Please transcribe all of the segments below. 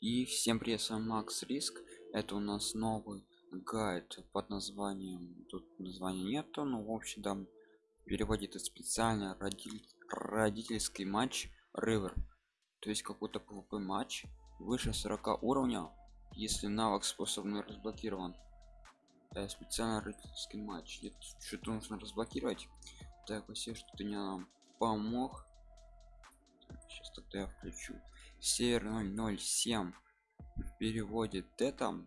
И всем привет, с вами Макс Риск. Это у нас новый гайд под названием, тут названия нету, но в общем там переводит это специально родитель, родительский матч River. То есть какой-то PvP матч выше 40 уровня, если навык способный разблокирован. Да, специально родительский матч. Что-то нужно разблокировать. Так, все что-то не нам помог. Сейчас тогда я включу север 007 переводит это.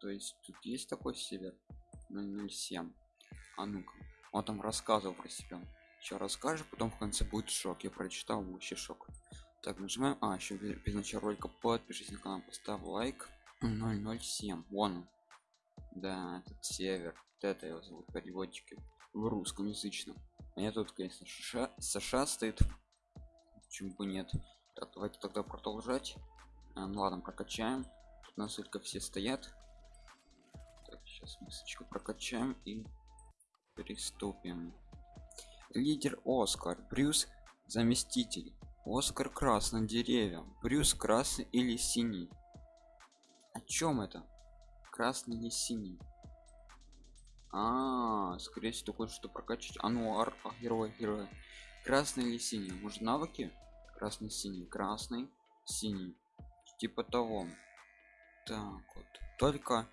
То есть тут есть такой север 007 а ну-ка. Он там рассказывал про себя. Еще расскажет потом в конце будет шок. Я прочитал вообще шок. Так нажимаем а еще без начала ролика. Подпишись на канал поставь лайк. 007 вон он. Да этот север. Вот это его зовут переводчики. В русском язычном. А я тут конечно США, США стоит. Почему бы нет так давайте тогда продолжать. А, ну ладно прокачаем. Тут нас только все стоят. Так сейчас мысочку прокачаем и приступим. Лидер оскар брюс заместитель. Оскар красный деревья брюс красный или синий? О чем это? Красный или синий? А, -а, -а скорее всего такое что прокачать а ну ар, а, герой герой. Красный или синий? Может навыки красный синий красный синий. Типа того. Так вот. Только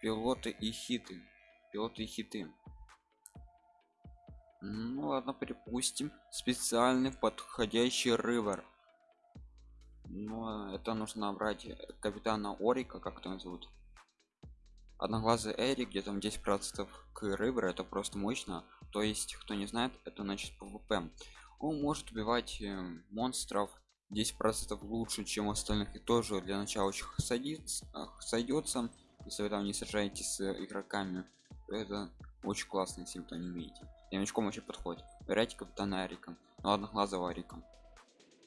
пилоты и хиты. Пилоты и хиты. Ну ладно припустим. Специальный подходящий рывер. Но это нужно брать капитана орика как там зовут одноглазый эрик где там 10 процентов к рывер это просто мощно. То есть кто не знает это значит пвп он может убивать э, монстров 10 процентов лучше чем остальных и тоже для начала очень сойдется если вы там не сражаетесь с игроками. Это очень классно если вы то не умеете новичком вообще подходит. Выбирайте капитана арика ну ладно глаза арика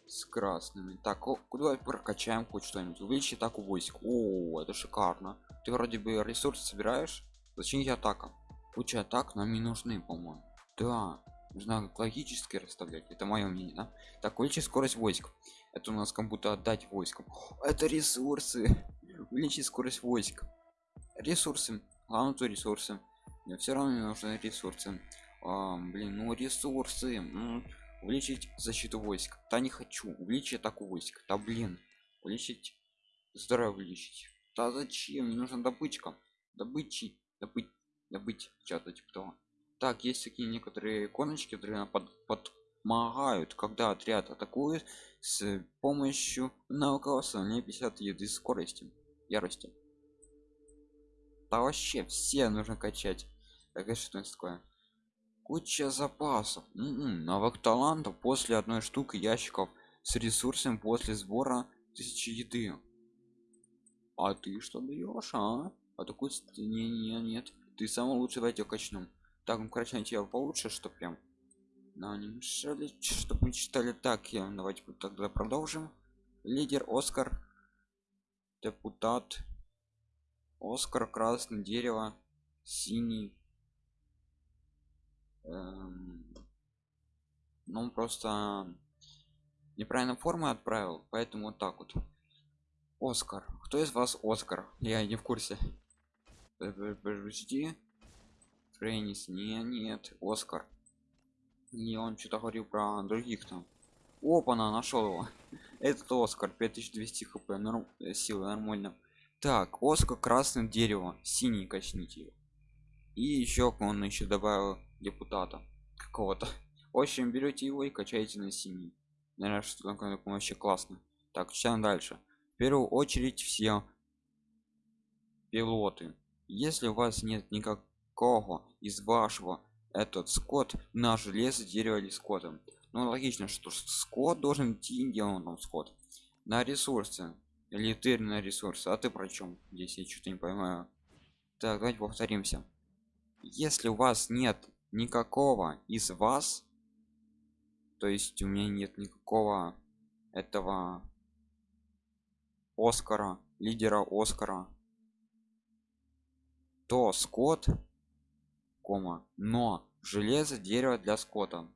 с красными так куда прокачаем хоть что-нибудь? Увеличить атаку войск. О это шикарно. Ты вроде бы ресурсы собираешь. Зачем я атака куча атак нам не нужны по-моему. Да нужно логически расставлять это мое мнение да? так увеличить скорость войск. Это у нас как будто отдать войскам. Это ресурсы. Увеличить скорость войск. Ресурсы. Главное то ресурсы. Мне все равно мне нужны ресурсы. А, блин ну ресурсы. Ну, увеличить защиту войск. Да не хочу. Увеличить атаку войск. Да блин. Увеличить. Здоровье увеличить. Да зачем? Мне нужна добычка. Добычи. Добыть добыть что-то типа того так есть такие некоторые иконочки которые под, помогают когда отряд атакует с помощью навыка не 50 еды скорости ярости. Да вообще все нужно качать. Так это что такое? Куча запасов. М м-м, -м, навык талантов после одной штуки ящиков с ресурсом после сбора тысячи еды. А ты что даешь а? А такой не, не нет. Ты самый лучший давайте качну так ну на тебя получше что прям но не мешали чтобы мы читали. Так я давайте тогда продолжим. Лидер оскар. Депутат. Оскар красное дерево синий. Эм, ну просто неправильно формы отправил поэтому вот так вот. Оскар. Кто из вас оскар? Я не в курсе. Подожди Фрейнис, не, нет, Оскар. Не, он что-то говорил про других там. Опа, на нашел его. Этот Оскар 5200 хп, норм, э, силы нормально. Так, Оскар красное дерево, синий качните его. И еще он еще добавил депутата какого-то. В общем, берете его и качаете на синий. Наверное, что такое вообще классно. Так, читаем дальше. В первую очередь все пилоты. Если у вас нет никак кого из вашего этот скот на железо дерево или скотом. Ну логично что скот должен идти там скот. На ресурсы или ты на ресурсы а ты про чем здесь я что-то не понимаю. Так давайте повторимся. Если у вас нет никакого из вас то есть у меня нет никакого этого оскара лидера оскара то скот кома но железо дерево для скота.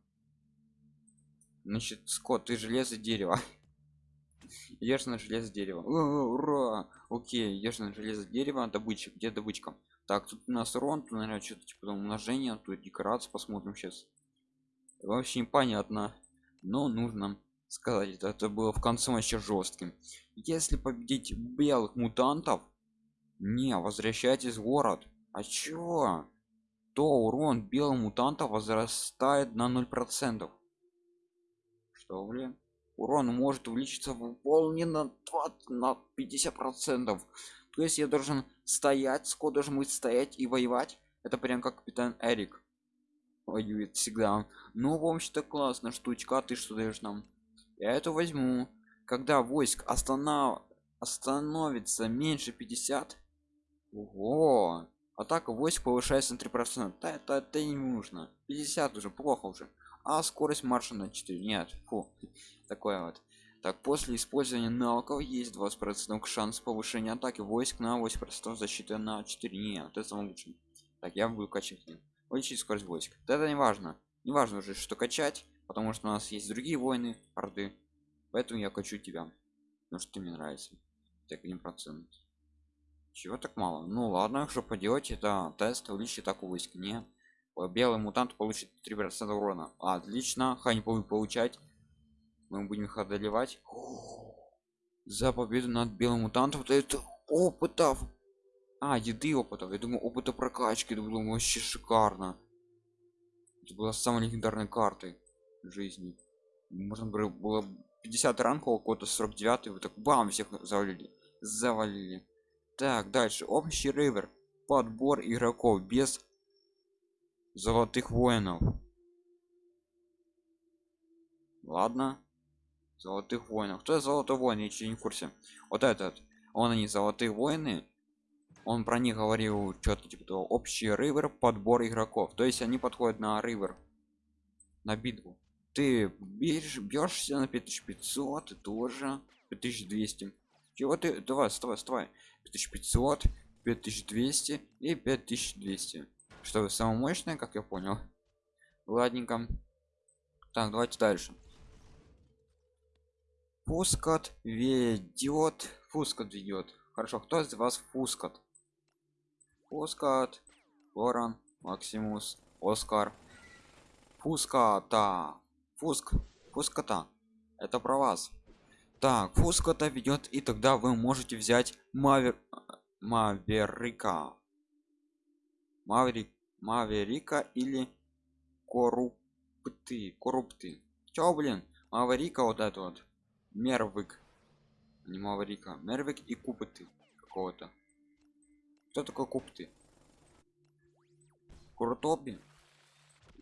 Значит скот ты железо дерево. Ешь на железо дерево. О, ура! Окей ешь на железо дерево добыча где добычка? Так тут у нас урон тут наверное что-то типа там умножение тут декорацию посмотрим сейчас вообще непонятно но нужно сказать это было в конце вообще жестким если победить белых мутантов не возвращайтесь в город. А чё то урон белым мутантов возрастает на 0 процентов. Что блин? Урон может увеличиться выполнен на 20 на 50 процентов. То есть я должен стоять сколько должен быть стоять и воевать? Это прям как капитан эрик воюет всегда. Ну в общем-то классно штучка ты что даешь нам? Я это возьму. Когда войск останов... остановится меньше 50 Ого! Атака войск повышается на 3 процента. Это, это не нужно. 50 уже плохо уже. А скорость марша на 4 нет фу такое вот. Так после использования навыков есть 20 процентов шанс повышения атаки войск на 8 процентов защиты на 4 нет это самое лучшее так я буду качать. Увеличить скорость войск. Это не важно. Не важно уже что качать потому что у нас есть другие войны орды. Поэтому я качу тебя потому что ты мне нравится так один процент чего так мало? Ну ладно что поделать это тест увеличить атаку войск не белый мутант получит 3 процента урона. Отлично хай не будет получать. Мы будем их одолевать. За победу над белым мутантом вот это опытов. А еды опытов. Я думаю опыта прокачки это было вообще шикарно. Это была самой легендарной картой жизни. Можно было 50 ранг около 49 вот так бам всех завалили. Завалили так дальше. Общий ривер подбор игроков без золотых воинов. Ладно. Золотых воинов. Кто золотой воин я не в курсе. Вот этот. Он они золотые воины. Он про них говорил что-то типа того общий ривер подбор игроков. То есть они подходят на ривер на битву. Ты бьешься на 5500 и тоже 5200 чего ты давай вставай вставай 5500 5200 и 5200 что самое мощное как я понял? Ладненько. Так давайте дальше. Пускат ведет. Пускат ведет. Хорошо кто из вас пускат пускат ворон. Максимус. Оскар. Пуската фуск пуската это про вас так пуската ведет и тогда вы можете взять мавер маверика. Маврик маверика или коррупты коррупты. Чё блин? Маверика вот это вот. Мервик. Не маврика мервик и купыты какого-то. Кто такой купты крутоби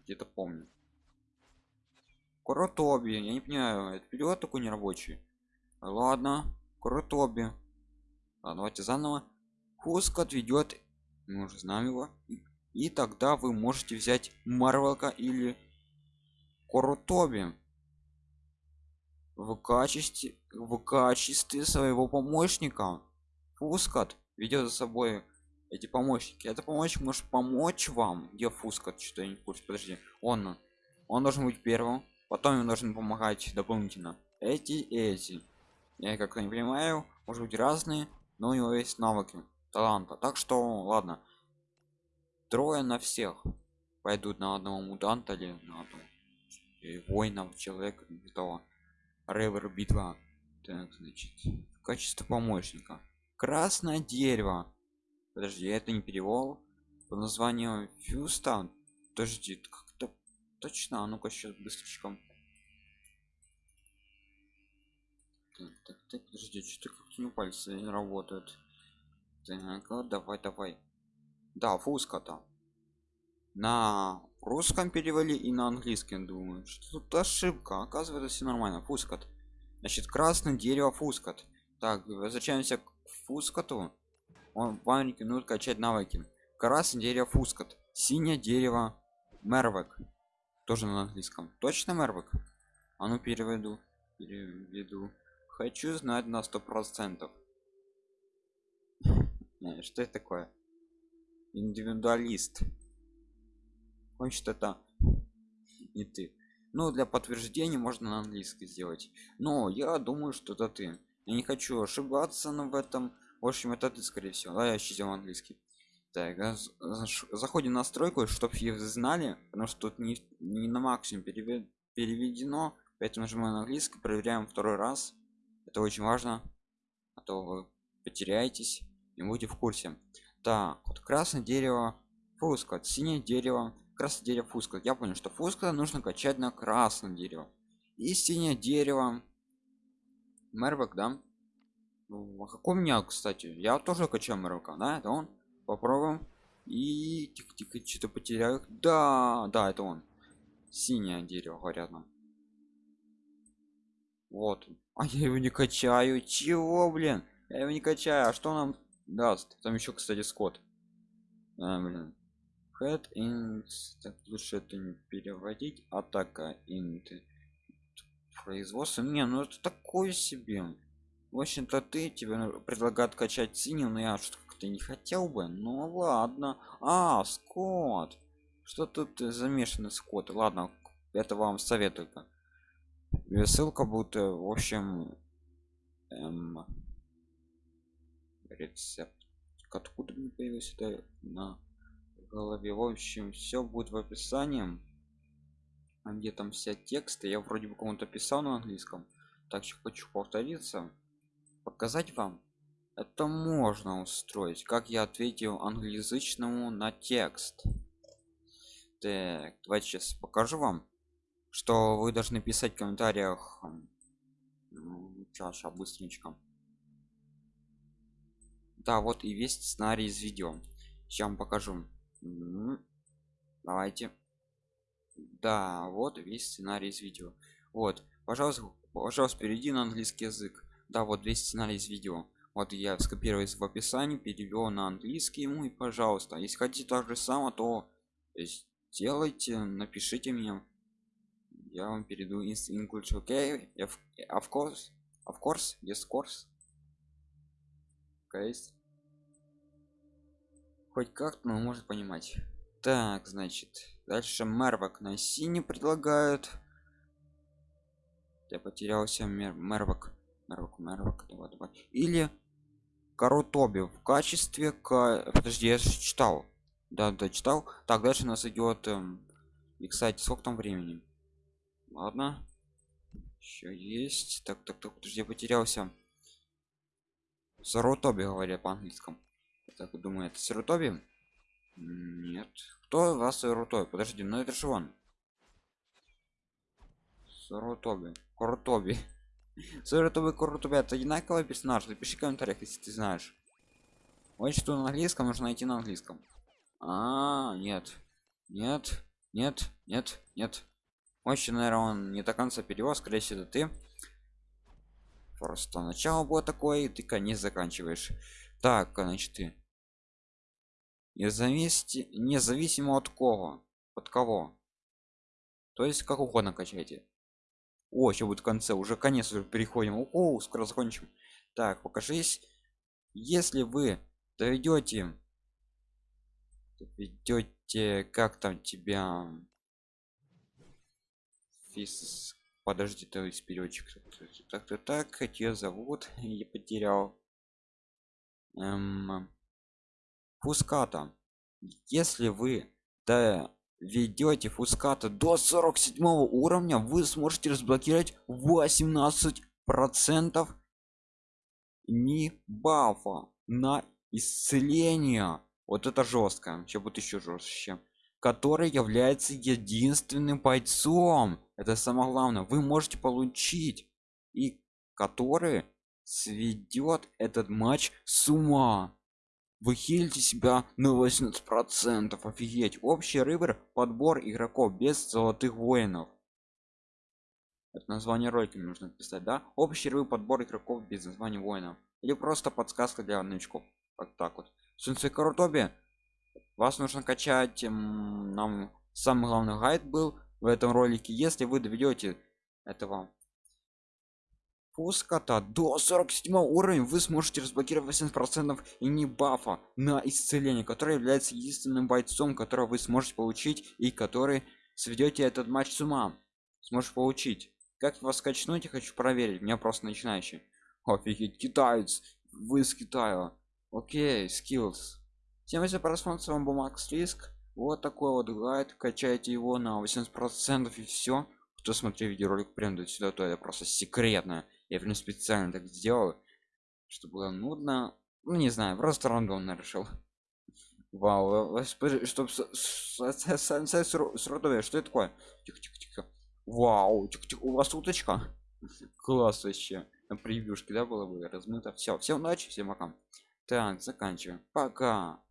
где-то помню. Крутоби я не понимаю это перевод такой нерабочий ладно крутоби а, давайте заново. Хуск отведет мы уже знаем его. И тогда вы можете взять марвелка или крутоби в качестве в качестве своего помощника фускат ведет за собой эти помощники. Это помощник может помочь вам. Где фускат что я не курс подожди. Он он должен быть первым. Потом ему должен помогать дополнительно эти эти я как-то не понимаю может быть разные но у него есть навыки таланта так что ладно трое на всех пойдут на одного мутанта или на одного воинов человека того Ревер битва. Так, значит, в качестве помощника. Красное дерево. Подожди, я это не перевел. По названию Фьюстан. Подожди, как-то точно. А ну-ка сейчас быстренько. Так, так, так, подожди, что-то как-то на пальцы не работают. Так, вот, давай, давай. Да, фуска там. На русском перевели и на английском думаю. Что тут ошибка. Оказывается все нормально. Фускат значит красное дерево фускат так возвращаемся к фускату он вам рекомендует качать навыки. Красное дерево фускат синее дерево мервек. Тоже на английском. Точно мервек? А ну переведу. Переведу хочу знать на сто процентов. Что это такое? Индивидуалист. Хочет это не ты. Ну для подтверждения можно на английский сделать. Но я думаю что это ты. Я не хочу ошибаться но в этом. В общем это ты скорее всего. Да я еще сделал английский. Так а заходим в настройку чтобы их знали потому что тут не, не на максимум переведено. Поэтому нажимаем на английский проверяем второй раз это очень важно а то вы потеряетесь и будете в курсе. Так вот красное дерево фуска синее дерево красное дерево фуска я понял что фуска нужно качать на красном дерево и синее дерево. Мервок да? А какой у меня кстати? Я тоже качаю мервка да? Это он. Попробуем. И тихо тихо что-то потеряю. Да да это он. Синее дерево говорят нам вот. А я его не качаю. Чего блин? Я его не качаю. А что нам даст? Там еще кстати скот. А, блин. Head int так лучше это не переводить. Атака int производство. Не ну это такое себе. В общем-то ты тебе предлагают качать синий но я что ты не хотел бы. Ну ладно. А скот. Что тут замешаны скот? Ладно это вам советую ссылка будет э, в общем эм, рецепт. Откуда не появился это на голове? В общем все будет в описании. А где там вся тексты? Я вроде бы кому-то писал на английском. Так что хочу повториться. Показать вам. Это можно устроить как я ответил англоязычному на текст. Так давайте сейчас покажу вам что вы должны писать в комментариях сейчас быстренько да вот и весь сценарий из видео. Сейчас вам покажу. Давайте. Да вот весь сценарий из видео. Вот пожалуйста пожалуйста перейди на английский язык. Да вот весь сценарий из видео. Вот я скопировал в описании перевел на английский ему и пожалуйста если хотите так же само то сделайте напишите мне я вам перейду из english okay of course of course yes course okay хоть как-то но может понимать. Так значит дальше мервак на синий предлагают. Я потерялся мер мервак мервак мервак давай, давай. или Карутоби в качестве к подожди я же читал. Да да читал. Так дальше у нас идет эм... и кстати сколько там времени ладно. Еще есть. Так так так подожди я потерялся. Сарутоби говорят по-английскому. Так думаю это Сарутоби нет. Кто вас Сарутоби подожди ну это же он. Сарутоби Крутоби Сарутоби Крутоби это одинаковый персонаж. Напиши в комментариях если ты знаешь. Вот что на английском нужно найти на английском. А, -а, -а нет. Нет. Нет. Нет. Нет очень наверное он не до конца перевод скорее всего ты. Просто начало было такое и ты конец заканчиваешь. Так значит ты. Независимо независимо от кого? От кого? То есть как угодно качайте. О еще будет в конце уже конец уже переходим. О скоро закончим. Так покажись. Если вы доведете ведете как там тебя фис подожди то есть переводчик. Так то так ее зовут? Я потерял. Эм, фуската. Если вы ведете фуската до 47 уровня вы сможете разблокировать 18 процентов не бафа на исцеление. Вот это жестко еще будет еще жестче который является единственным бойцом. Это самое главное. Вы можете получить и который сведет этот матч с ума. Вы хилите себя на 80 процентов. Офигеть. Общий рыбер подбор игроков без золотых воинов. Это название ролика нужно писать да? Общий рыбер подбор игроков без названия воинов. Или просто подсказка для новичков. Вот так вот. Солнце крутобе вас нужно качать нам самый главный гайд был в этом ролике. Если вы доведете этого пуската до 47 уровня вы сможете разблокировать 80 процентов и не бафа на исцеление который является единственным бойцом которого вы сможете получить и который сведете этот матч с ума. Сможешь получить. Как вас качнуть я хочу проверить. Меня просто начинающий. Офигеть китаец. Вы из китая. Окей skills всем за просмотр с вами бумаг риск вот такой вот гайд. Качайте его на 80 процентов и все кто смотрел видеоролик прям сюда то это просто секретно. Я прям специально так сделал чтобы было нудно. Ну не знаю просто рандомно решил. Вау чтобы сродове что это такое? Тихо тихо тихо. Вау тихо, тихо. у вас уточка? Класс вообще. На превьюшке да было бы размыто. Все всем удачи всем пока. Так заканчиваем. Пока